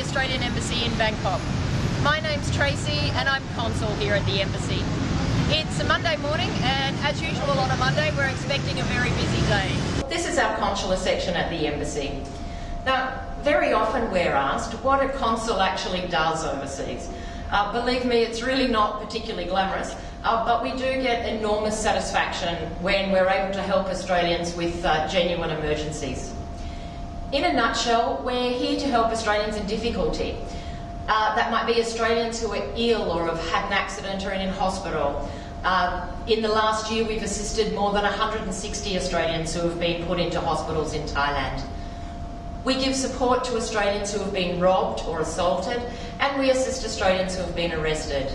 Australian Embassy in Bangkok. My name's Tracy and I'm consul here at the Embassy. It's a Monday morning and as usual on a Monday we're expecting a very busy day. This is our consular section at the Embassy. Now, very often we're asked what a consul actually does overseas. Uh, believe me, it's really not particularly glamorous, uh, but we do get enormous satisfaction when we're able to help Australians with uh, genuine emergencies. In a nutshell, we're here to help Australians in difficulty. Uh, that might be Australians who are ill or have had an accident or are in hospital. Uh, in the last year, we've assisted more than 160 Australians who have been put into hospitals in Thailand. We give support to Australians who have been robbed or assaulted, and we assist Australians who have been arrested.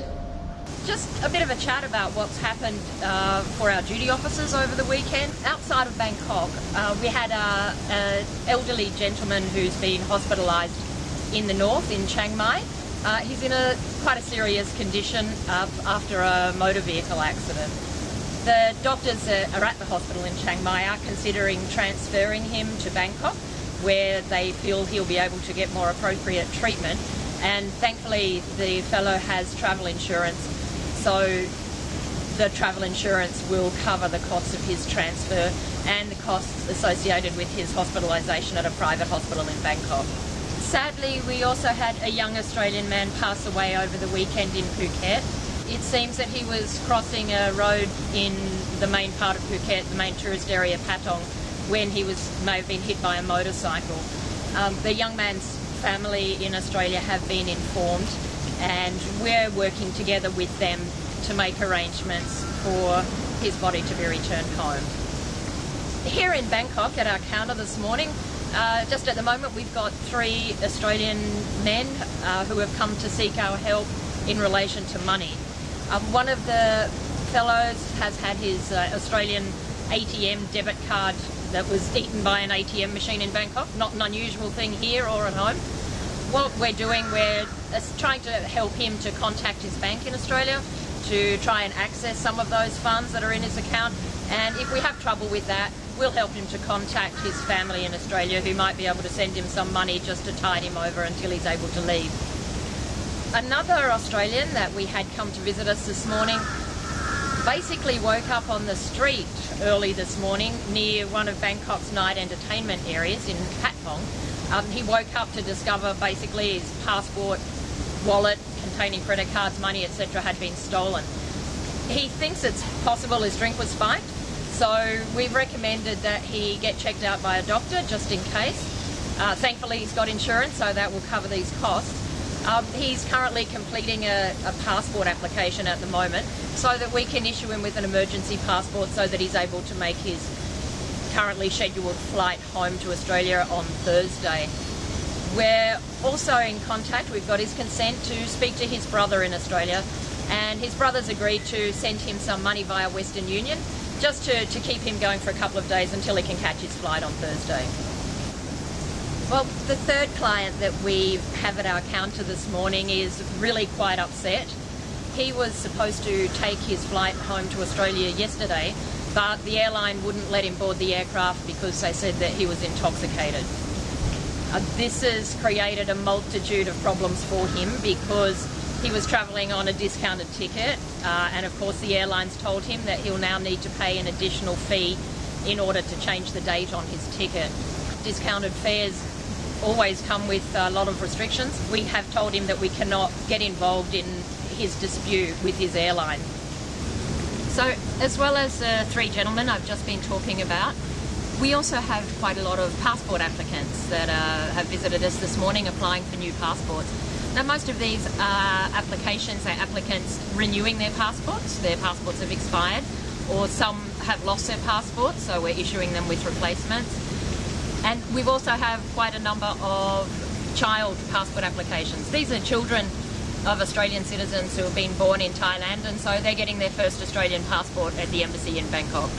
Just a bit of a chat about what's happened uh, for our duty officers over the weekend. Outside of Bangkok, uh, we had an elderly gentleman who's been hospitalised in the north, in Chiang Mai. Uh, he's in a quite a serious condition uh, after a motor vehicle accident. The doctors are at the hospital in Chiang Mai are considering transferring him to Bangkok where they feel he'll be able to get more appropriate treatment. And thankfully, the fellow has travel insurance, so the travel insurance will cover the costs of his transfer and the costs associated with his hospitalisation at a private hospital in Bangkok. Sadly, we also had a young Australian man pass away over the weekend in Phuket. It seems that he was crossing a road in the main part of Phuket, the main tourist area, Patong, when he was may have been hit by a motorcycle. Um, the young man's family in Australia have been informed and we're working together with them to make arrangements for his body to be returned home. Here in Bangkok at our counter this morning, uh, just at the moment we've got three Australian men uh, who have come to seek our help in relation to money. Um, one of the fellows has had his uh, Australian ATM debit card that was eaten by an ATM machine in Bangkok. Not an unusual thing here or at home. What we're doing, we're trying to help him to contact his bank in Australia to try and access some of those funds that are in his account. And if we have trouble with that, we'll help him to contact his family in Australia who might be able to send him some money just to tide him over until he's able to leave. Another Australian that we had come to visit us this morning basically woke up on the street early this morning near one of Bangkok's night entertainment areas in Patpong. Um, he woke up to discover basically his passport, wallet containing credit cards, money, etc. had been stolen. He thinks it's possible his drink was spiked, so we've recommended that he get checked out by a doctor just in case. Uh, thankfully he's got insurance, so that will cover these costs. Um, he's currently completing a, a, passport application at the moment so that we can issue him with an emergency passport so that he's able to make his currently scheduled flight home to Australia on Thursday. We're also in contact, we've got his consent to speak to his brother in Australia and his brother's agreed to send him some money via Western Union just to, to keep him going for a couple of days until he can catch his flight on Thursday. Well, the third client that we have at our counter this morning is really quite upset. He was supposed to take his flight home to Australia yesterday, but the airline wouldn't let him board the aircraft because they said that he was intoxicated. Uh, this has created a multitude of problems for him because he was travelling on a discounted ticket uh, and of course the airlines told him that he'll now need to pay an additional fee in order to change the date on his ticket. Discounted fares always come with a lot of restrictions. We have told him that we cannot get involved in his dispute with his airline. So as well as the three gentlemen I've just been talking about, we also have quite a lot of passport applicants that uh, have visited us this morning applying for new passports. Now most of these are applications are applicants renewing their passports. Their passports have expired or some have lost their passports so we're issuing them with replacements. And we've also have quite a number of child passport applications. These are children of Australian citizens who have been born in Thailand and so they're getting their first Australian passport at the embassy in Bangkok.